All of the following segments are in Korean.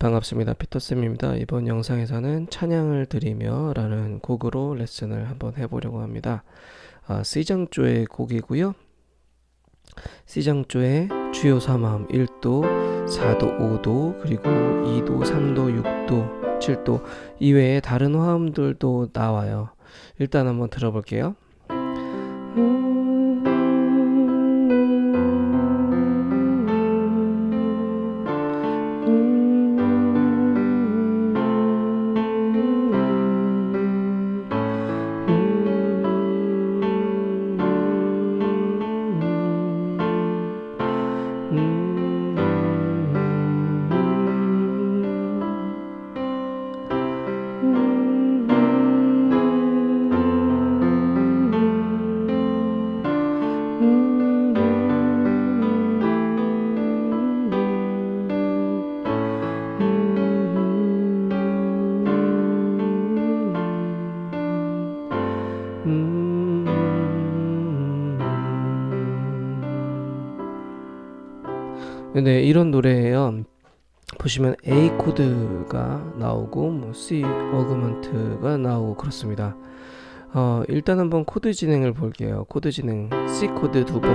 반갑습니다. 피터쌤입니다. 이번 영상에서는 찬양을 드리며 라는 곡으로 레슨을 한번 해보려고 합니다. 아, C장조의 곡이고요. C장조의 주요 3화음 1도, 4도, 5도, 그리고 2도, 3도, 6도, 7도 이외에 다른 화음들도 나와요. 일단 한번 들어볼게요. 네, 이런 노래예요. 보시면 A 코드가 나오고 뭐 C 어그먼트가 나오고 그렇습니다. 어, 일단 한번 코드 진행을 볼게요. 코드 진행 C 코드 두 번,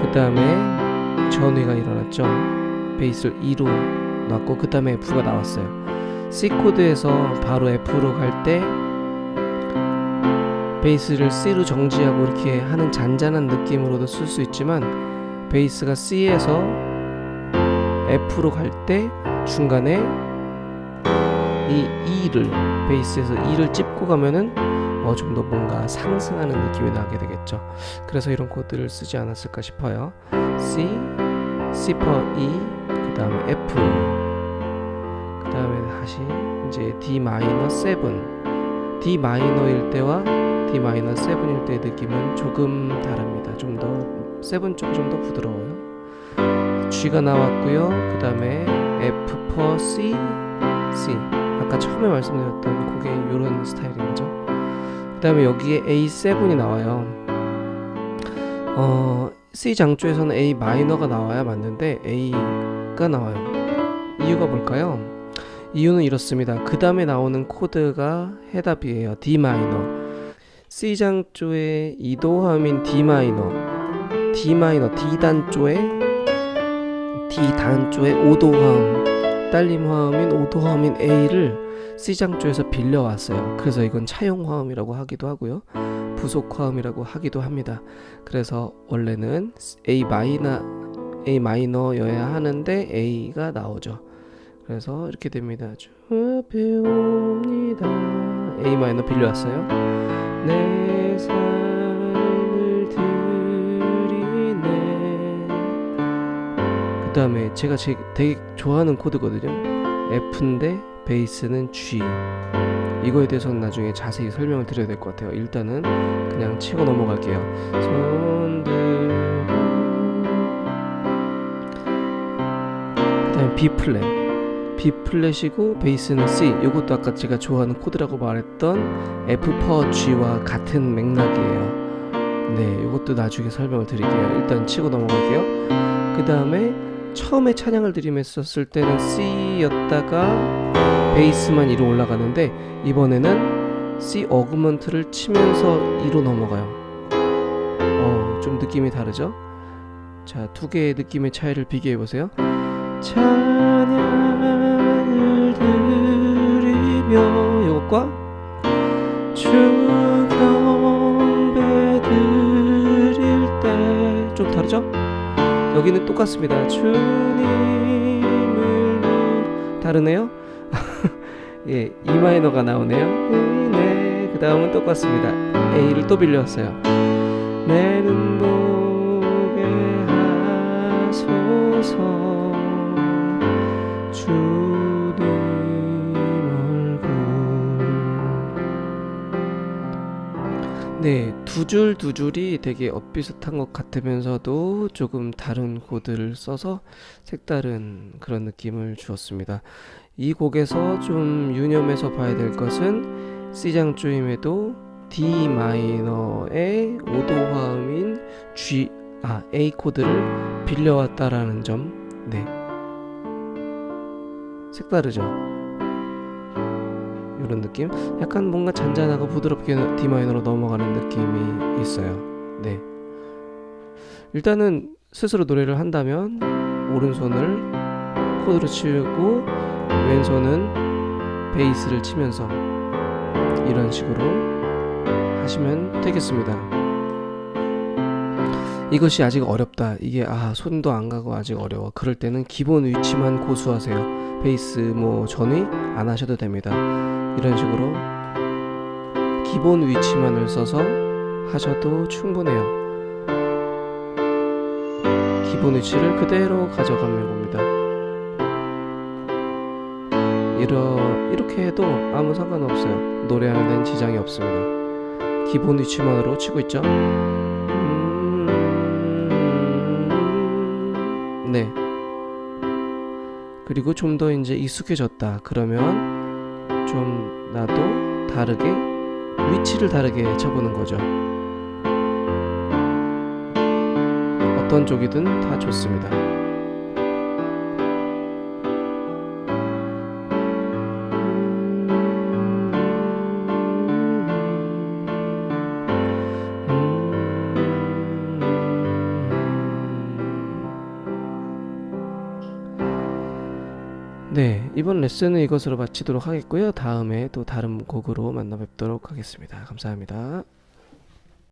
그 다음에 전위가 일어났죠. 베이스를 E로 놨고 그 다음에 F가 나왔어요. C 코드에서 바로 F로 갈 때 베이스를 C로 정지하고 이렇게 하는 잔잔한 느낌으로도 쓸 수 있지만 베이스가 C에서 F로 갈 때 중간에 이 E를 베이스에서 E를 찝고 가면은 어, 좀 더 뭔가 상승하는 느낌이 나게 되겠죠. 그래서 이런 코드를 쓰지 않았을까 싶어요. C, C 퍼 E, 그 다음에 F, 그 다음에 다시 이제 D 마이너 7, D 마이너일 때와 D 마이너 7일 때의 느낌은 조금 다릅니다. 좀더 seven 쪽이 좀 더 부드러워요. G가 나왔고요. 그 다음에 F per C C. 아까 처음에 말씀드렸던 곡의 이런 스타일인 거죠. 그 다음에 여기에 A7이 나와요. 어, C 장조에서는 A 마이너가 나와야 맞는데 A가 나와요. 이유가 뭘까요? 이유는 이렇습니다. 그 다음에 나오는 코드가 해답이에요. D 마이너. C 장조의 2도함인 D 마이너 D 마이너 D 단조의 D 단조의 5도 화음 딸림 화음인 5도 화음인 A를 C 장조에서 빌려왔어요. 그래서 이건 차용 화음이라고 하기도 하고요. 부속 화음이라고 하기도 합니다. 그래서 원래는 A 마이너 A 마이너여야 하는데 A가 나오죠. 그래서 이렇게 됩니다. 배웁니다. A 마이너 빌려왔어요. 내 다음에 제가 제, 되게 좋아하는 코드거든요. F인데 베이스는 G. 이거에 대해서는 나중에 자세히 설명을 드려야 될 것 같아요. 일단은 그냥 치고 넘어갈게요. 손들 그 다음에 B 플랫. B 플랫이고 베이스는 C. 이것도 아까 제가 좋아하는 코드라고 말했던 F per G와 같은 맥락이에요. 네 이것도 나중에 설명을 드릴게요. 일단 치고 넘어갈게요. 그 다음에 처음에 찬양을 드리면었을 때는 C였다가 베이스만 위로 올라가는데 이번에는 C 어그먼트를 치면서 2로 넘어가요 어, 좀 느낌이 다르죠? 자, 두 개의 느낌의 차이를 비교해 보세요 찬양을 드리며 이것과 주 경배 드릴 때 좀 다르죠? 여기는 똑같습니다. 주님을 다르네요. 예, E 마이너가 나오네요. 네, 그 다음은 똑같습니다. A를 또 빌려왔어요. 내는 보게 하소서 주 네, 두 줄 두 줄이 되게 엇비슷한 것 같으면서도 조금 다른 코드를 써서 색다른 그런 느낌을 주었습니다. 이 곡에서 좀 유념해서 봐야 될 것은 C장 조임에도 D 마이너의 5도 화음인 G 아 A 코드를 빌려왔다라는 점. 네. 색다르죠. 이런 느낌? 약간 뭔가 잔잔하고 부드럽게 D 마이너로 넘어가는 느낌이 있어요. 네. 일단은 스스로 노래를 한다면 오른손을 코드를 치고 왼손은 베이스를 치면서 이런 식으로 하시면 되겠습니다. 이것이 아직 어렵다. 이게 아 손도 안 가고 아직 어려워. 그럴 때는 기본 위치만 고수하세요. 베이스 뭐 전위 안 하셔도 됩니다. 이런 식으로 기본 위치만을 써서 하셔도 충분해요. 기본 위치를 그대로 가져가면 겁니다. 이러, 이렇게 해도 아무 상관없어요. 노래하는 데는 지장이 없습니다. 기본 위치만으로 치고 있죠. 음, 네. 그리고 좀 더 이제 익숙해졌다. 그러면 좀 나도 다르게 위치를 다르게 쳐보는 거죠. 어떤 쪽이든 다 좋습니다. 네, 이번 레슨은 이것으로 마치도록 하겠고요. 다음에 또 다른 곡으로 만나 뵙도록 하겠습니다. 감사합니다.